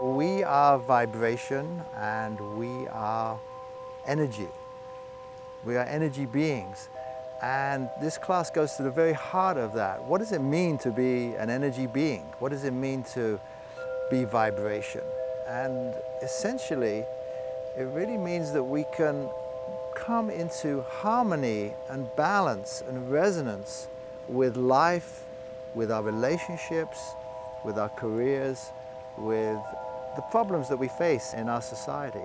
We are vibration and we are energy. We are energy beings. And this class goes to the very heart of that. What does it mean to be an energy being? What does it mean to be vibration? And essentially, it really means that we can come into harmony and balance and resonance with life, with our relationships, with our careers, with the problems that we face in our society.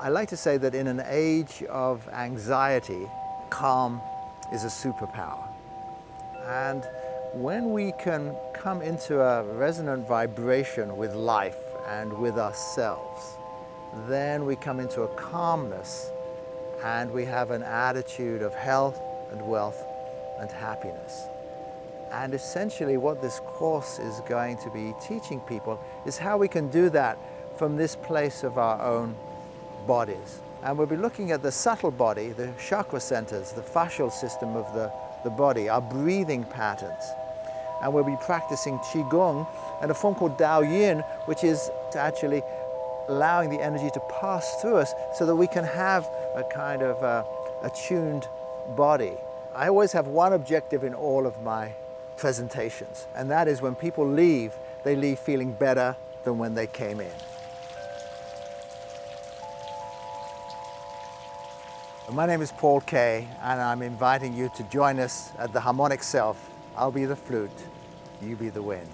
I like to say that in an age of anxiety, calm is a superpower. And when we can come into a resonant vibration with life and with ourselves, then we come into a calmness and we have an attitude of health and wealth and happiness. And essentially what this course is going to be teaching people is how we can do that from this place of our own bodies. And we'll be looking at the subtle body, the chakra centers, the fascial system of the, the body, our breathing patterns. And we'll be practicing Qigong and a form called Dao Yin, which is actually allowing the energy to pass through us so that we can have a kind of uh, attuned body. I always have one objective in all of my presentations, and that is when people leave, they leave feeling better than when they came in. My name is Paul Kay, and I'm inviting you to join us at the Harmonic Self. I'll be the flute, you be the wind.